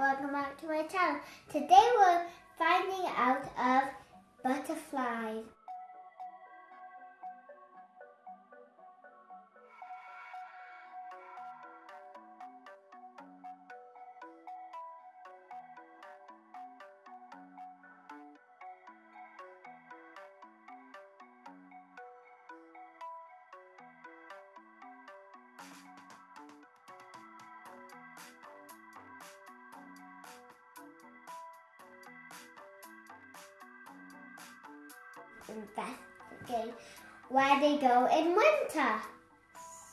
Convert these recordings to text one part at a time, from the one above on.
welcome back to my channel. Today we're finding out of butterflies. Investigate where they go in winter.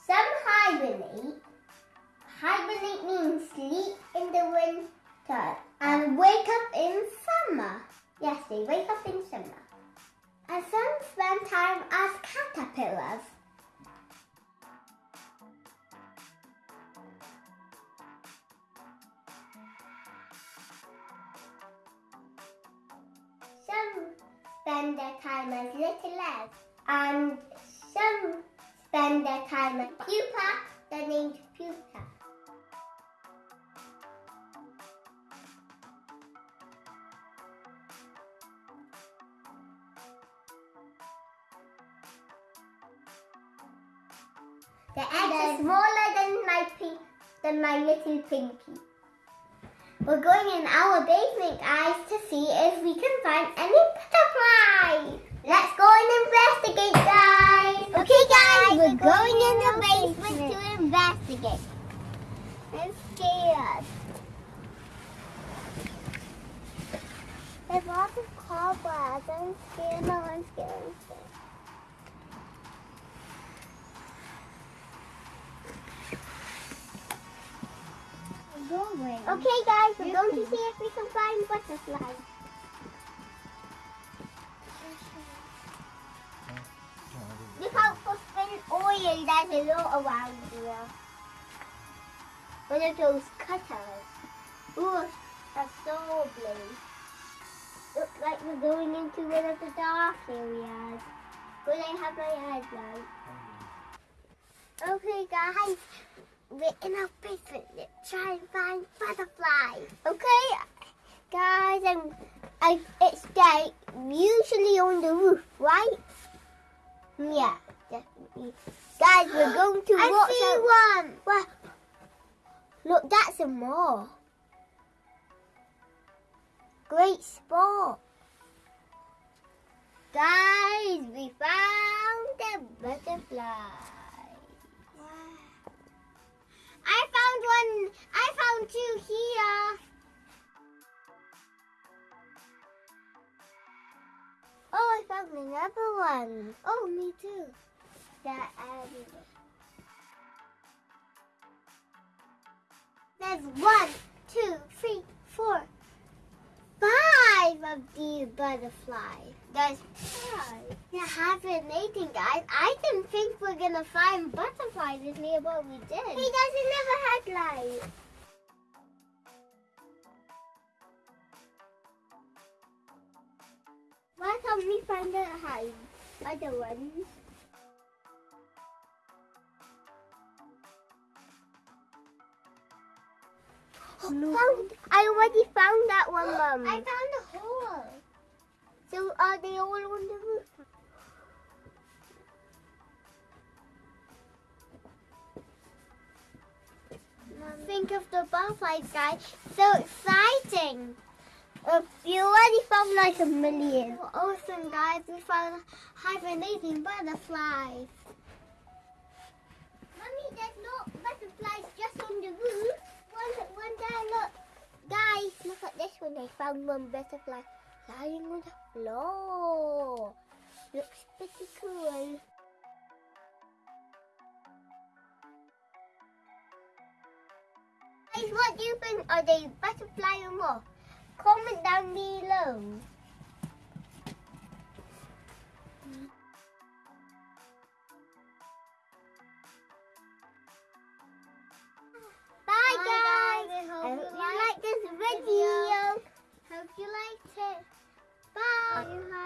Some hibernate. Hibernate means sleep in the winter and wake up in summer. Yes, they wake up in summer. And some spend time as caterpillars. Spend their time as little eggs, and some spend their time as pupa, they're named pupa. The eggs are smaller than my than my little pinky. We're going in our basement, guys, to see if we can find any butterflies. Let's go and investigate, guys. Okay, guys, we're going in the basement to investigate. I'm scared. There's lots of cobwebs. I'm scared. No, I'm scared. I'm scared. Okay, guys, we're going to see if we can find butterflies. Look out for spin oil. There's a lot around here. One of those cutters. Ooh, that's so blue. Looks like we're going into one of the dark areas. Will I have my headlight? Okay, guys, we're in our basement. Let's try and find butterflies. Okay, guys, um, I, it's day, usually on the roof, right? Yeah, definitely. Guys, we're going to I watch see out. one. Well, look, that's a more. Great spot. Guys, we found a butterfly. Found another one. Oh, me too. That um, There's one, two, three, four, five of these butterflies. There's five. They're hibernating, guys. I didn't think we're gonna find butterflies in here, but we did. He doesn't have a headlight. Can't we find the hide? Other ones. Found, I already found that one, Mum. I found a hole. So are they all on the roof? Think of the butterflies, guys. So exciting. You already found like a million. Awesome, guys. We found hibernating butterflies. Mommy, there's no butterflies just on the roof. One, one there, look. Guys, look at this one. I found one butterfly lying on the floor. Looks pretty cool. Guys, what do you think? Are they butterfly or what? Comment down below. Bye, guys. I hope you like this video. Hope you liked it. Bye. Uh,